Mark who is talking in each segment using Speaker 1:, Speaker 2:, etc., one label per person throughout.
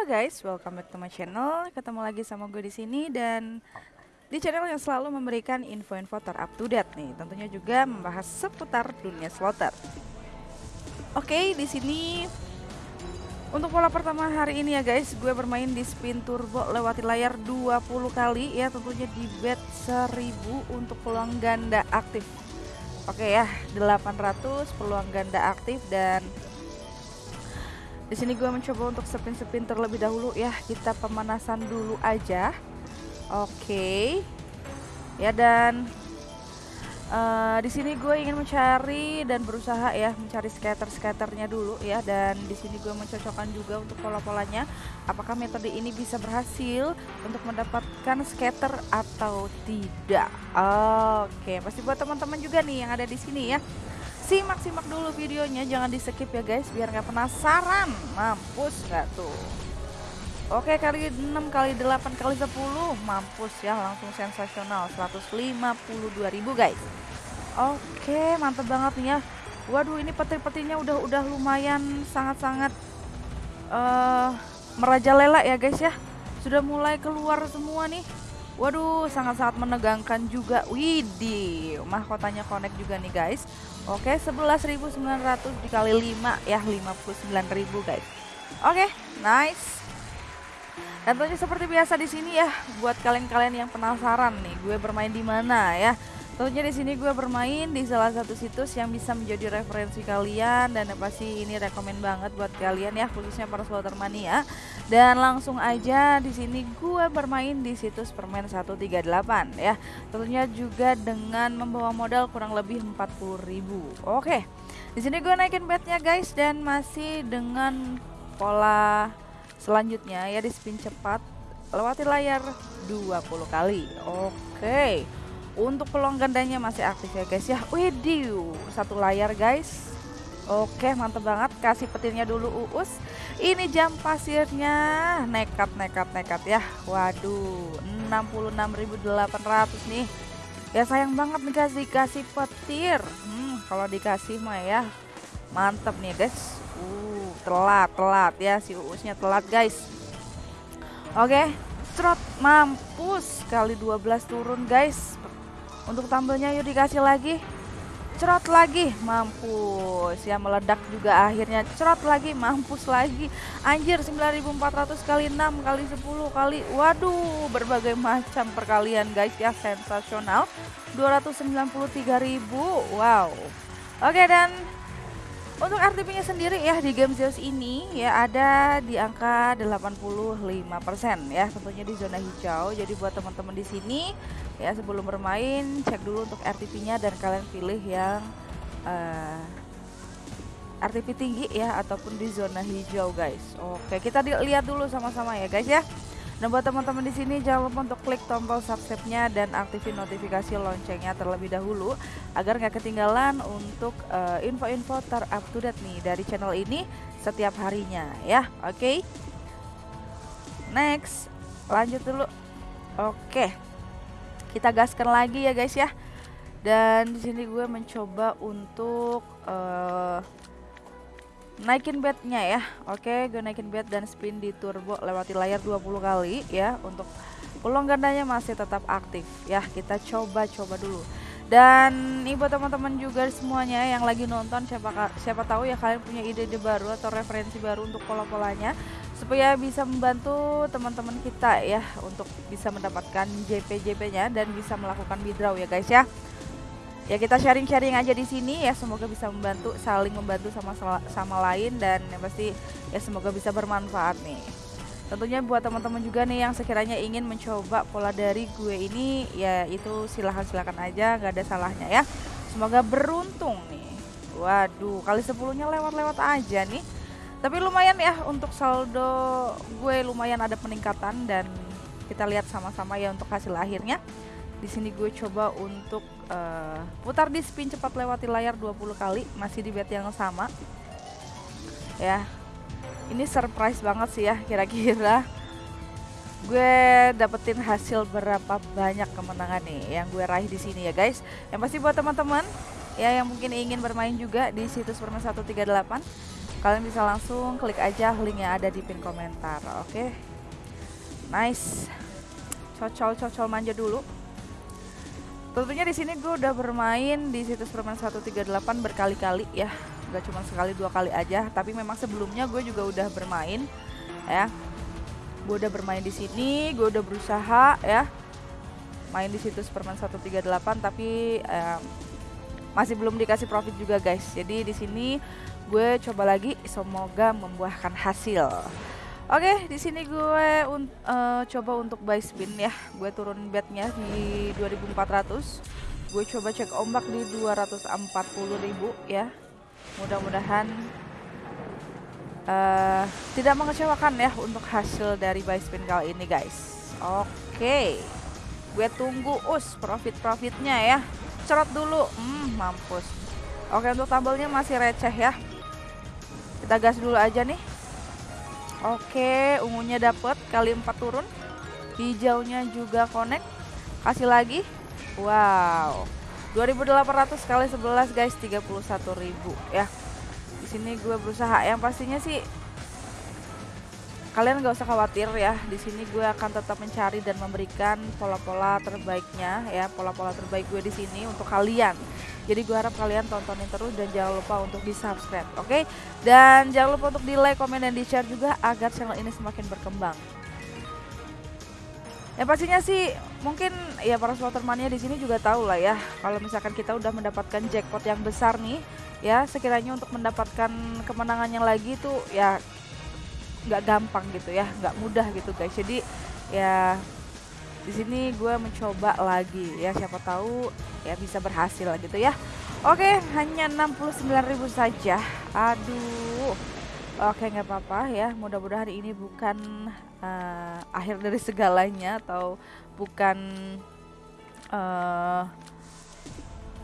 Speaker 1: Halo guys, welcome back to my channel. Ketemu lagi sama gue di sini dan di channel yang selalu memberikan info-info ter-up to date nih. Tentunya juga membahas seputar dunia slotter. Oke, di sini untuk pola pertama hari ini ya guys, gue bermain di spin turbo lewati layar 20 kali ya tentunya di bet 1000 untuk peluang ganda aktif. Oke ya, 800 peluang ganda aktif dan di sini gue mencoba untuk spin-spin terlebih dahulu ya. Kita pemanasan dulu aja. Oke. Ya dan uh, di sini gue ingin mencari dan berusaha ya mencari skater-skaternya dulu ya dan di sini gue mencocokkan juga untuk pola-polanya apakah metode ini bisa berhasil untuk mendapatkan skater atau tidak. Oke, pasti buat teman-teman juga nih yang ada di sini ya simak-simak dulu videonya jangan di skip ya guys biar nggak penasaran. Mampus nggak tuh? Oke kali 6 kali 8 kali 10 mampus ya langsung sensasional. 152.000 guys. Oke mantep banget nih ya. Waduh ini petir-petirnya udah udah lumayan sangat-sangat uh, merajalela ya guys ya. Sudah mulai keluar semua nih Waduh, sangat-sangat menegangkan juga. Widih, mahkotanya connect juga nih guys. Oke, 11.900 dikali 5 ya 59.000 guys. Oke, nice. Dan tentunya seperti biasa di sini ya, buat kalian-kalian yang penasaran nih, gue bermain di mana ya. Tentunya di sini gue bermain di salah satu situs yang bisa menjadi referensi kalian dan pasti ini rekomend banget buat kalian ya khususnya para slotter mania. Dan langsung aja di sini gue bermain di situs permen 138 ya. Tentunya juga dengan membawa modal kurang lebih 40.000. Oke. Di sini gue naikin betnya guys dan masih dengan pola selanjutnya ya di spin cepat lewati layar 20 kali. Oke. Untuk peluang gandanya masih aktif ya guys ya. Widih, satu layar guys. Oke, mantep banget. Kasih petirnya dulu Uus. Ini jam pasirnya nekat nekat nekat ya. Waduh, 66.800 nih. Ya sayang banget nih kasih kasih petir. Hmm, kalau dikasih mah ya mantep nih guys. Uh, telat telat ya si Uusnya telat guys. Oke, trot mampus kali 12 turun guys untuk tampilnya yuk dikasih lagi. Cerot lagi, mampus. Ya meledak juga akhirnya. Cerot lagi, mampus lagi. Anjir 9400 kali 6 kali 10 kali. Waduh, berbagai macam perkalian guys ya, sensasional. 293.000. Wow. Oke dan untuk RTP-nya sendiri ya di game Zeus ini ya ada di angka 85% ya tentunya di zona hijau. Jadi buat teman-teman di sini ya sebelum bermain cek dulu untuk RTP-nya dan kalian pilih yang uh, eh, RTP tinggi ya ataupun di zona hijau guys. Oke, kita lihat dulu sama-sama ya guys ya. Dan buat teman-teman di sini jangan lupa untuk klik tombol subscribe-nya dan aktifin notifikasi loncengnya terlebih dahulu agar nggak ketinggalan untuk uh, info-info ter-up to date nih dari channel ini setiap harinya ya. Oke. Okay? Next, lanjut dulu. Oke. Okay. Kita gaskan lagi ya guys ya. Dan di sini gue mencoba untuk uh, naikin bednya ya. Oke gue naikin bed dan spin di turbo lewati layar 20 kali ya. Untuk peluang gandanya masih tetap aktif ya. Kita coba-coba dulu. Dan ini buat teman-teman juga semuanya yang lagi nonton siapa siapa tahu ya kalian punya ide-ide baru atau referensi baru untuk pola-polanya. Supaya bisa membantu teman-teman kita ya untuk bisa mendapatkan JP-JP-nya dan bisa melakukan withdraw ya guys ya ya kita sharing-sharing aja di sini. Ya semoga bisa membantu saling membantu sama sama lain dan yang pasti ya semoga bisa bermanfaat nih. Tentunya buat teman-teman juga nih yang sekiranya ingin mencoba pola dari gue ini ya itu silahkan silahkan aja nggak ada salahnya ya. Semoga beruntung nih. Waduh kali sepuluhnya lewat-lewat aja nih. Tapi lumayan ya untuk saldo gue lumayan ada peningkatan dan kita lihat sama-sama ya untuk hasil akhirnya di sini gue coba untuk uh, putar di spin cepat lewati layar 20 kali, masih di bet yang sama. Ya. Ini surprise banget sih ya kira-kira. Gue dapetin hasil berapa banyak kemenangan nih yang gue raih di sini ya guys. Yang pasti buat teman-teman ya yang mungkin ingin bermain juga di situs Permen 138 kalian bisa langsung klik aja link yang ada di pin komentar oke okay? nice cocol cocol manja dulu tentunya di sini gue udah bermain di situs permain 138 berkali-kali ya. Gak cuma sekali dua kali aja. Tapi memang sebelumnya gue juga udah bermain ya. Gue udah bermain di sini gue udah berusaha ya. Main di situs permain 138 tapi eh, masih belum dikasih profit juga guys. Jadi di sini gue coba lagi semoga membuahkan hasil Oke, di sini gue un uh, coba untuk buy spin ya. Gue turun betnya di 2400. Gue coba cek ombak di 240.000 ya. Mudah-mudahan uh, tidak mengecewakan ya untuk hasil dari buy spin kali ini guys. Oke. Gue tunggu us profit-profitnya ya. Cerot dulu. Hmm, mampus. Oke, untuk tabelnya masih receh ya. Kita gas dulu aja nih. Oke, ungunya dapet kali 4 turun. Hijaunya juga connect. Kasih lagi. Wow. 2800 kali 11 guys, 31.000 ya. Di sini gue berusaha yang pastinya sih kalian gak usah khawatir ya di sini gue akan tetap mencari dan memberikan pola-pola terbaiknya ya pola-pola terbaik gue di sini untuk kalian jadi gue harap kalian tontonin terus dan jangan lupa untuk di subscribe oke okay? dan jangan lupa untuk di like komen dan di share juga agar channel ini semakin berkembang ya pastinya sih mungkin ya para mania di sini juga tahu lah ya kalau misalkan kita udah mendapatkan jackpot yang besar nih ya sekiranya untuk mendapatkan kemenangan yang lagi tuh ya nggak gampang gitu ya nggak mudah gitu guys jadi ya di sini gue mencoba lagi. Ya siapa tahu ya bisa berhasil gitu ya. Oke hanya 69.000 saja. Aduh. Oke nggak apa-apa ya. Mudah-mudahan ini bukan uh, akhir dari segalanya atau bukan uh,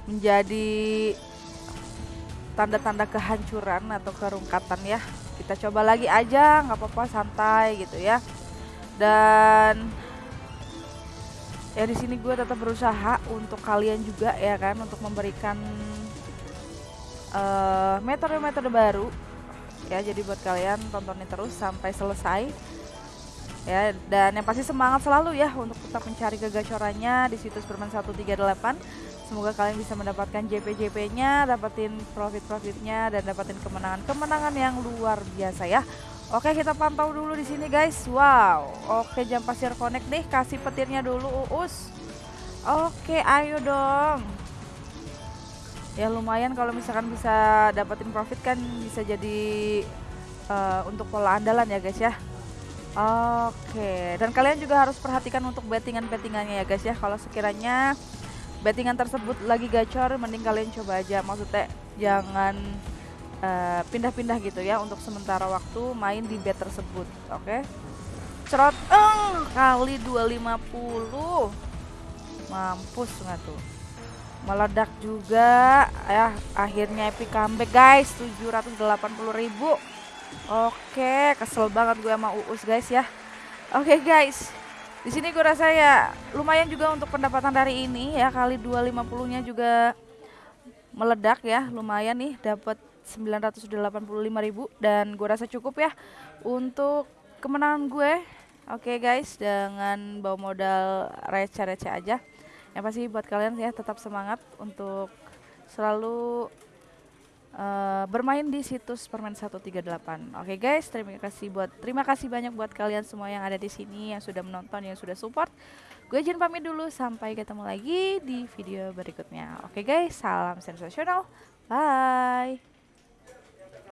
Speaker 1: menjadi tanda-tanda kehancuran atau kerungkatan ya. Kita coba lagi aja nggak apa-apa santai gitu ya. Dan ya di sini gue tetap berusaha untuk kalian juga ya kan untuk memberikan uh, metode-metode baru. Ya jadi buat kalian tontonin terus sampai selesai. Ya dan yang pasti semangat selalu ya untuk tetap mencari kegacorannya di situs Berman 138 Semoga kalian bisa mendapatkan JP-JP-nya, dapetin profit-profitnya dan dapetin kemenangan-kemenangan yang luar biasa ya. Oke, kita pantau dulu di sini guys. Wow. Oke, jam pasir connect nih, kasih petirnya dulu Uus. Oke, ayo dong. Ya lumayan kalau misalkan bisa dapetin profit kan bisa jadi uh, untuk pola andalan ya guys ya. Oke, dan kalian juga harus perhatikan untuk bettingan-bettingannya ya guys ya. Kalau sekiranya bettingan tersebut lagi gacor mending kalian coba aja maksudnya jangan pindah-pindah uh, gitu ya untuk sementara waktu main di bet tersebut oke? Okay? cerot uh, kali 250 mampus nggak tuh? Meledak juga ya akhirnya epic comeback guys 780.000 oke kesel banget gue sama Uus guys ya. Oke guys di sini gue rasa ya lumayan juga untuk pendapatan dari ini ya kali 250-nya juga meledak ya lumayan nih dapat 985.000 dan gue rasa cukup ya untuk kemenangan gue. Oke okay guys, dengan bawa modal receh-receh aja. Yang pasti buat kalian ya tetap semangat untuk selalu uh, bermain di situs permen 138. Oke okay guys, terima kasih buat terima kasih banyak buat kalian semua yang ada di sini yang sudah menonton, yang sudah support. Gue izin pamit dulu sampai ketemu lagi di video berikutnya. Oke okay guys, salam sensasional. Bye.